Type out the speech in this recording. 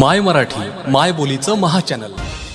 माय मराठी माय बोलीचं महाचॅनल चॅनल.